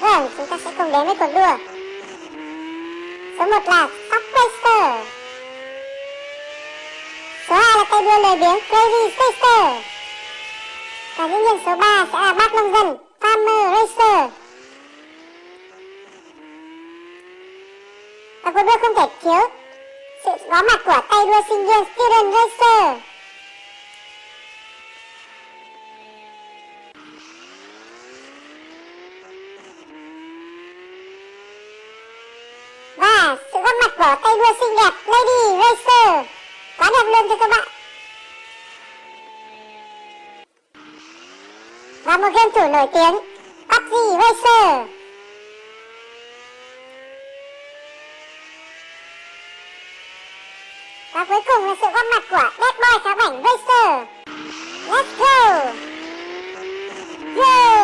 Vâng, chúng ta sẽ cùng đến với cuộc đua Số 1 là Top Racer. Số 2 là tay đua lười biếng Crazy Racer Và dĩ nhiên số 3 sẽ là bác nông dân Farmer Racer. Và cuộc đua không thể thiếu sự có mặt của tay đua sinh viên Student Racer Và bỏ tay đua xinh đẹp, Lady Racer Quá đẹp luôn cho các bạn. Và một game thủ nổi tiếng PUBG Racer Và cuối cùng là sự góp mặt của Dead Boy khá bảnh Racer Let's go. Go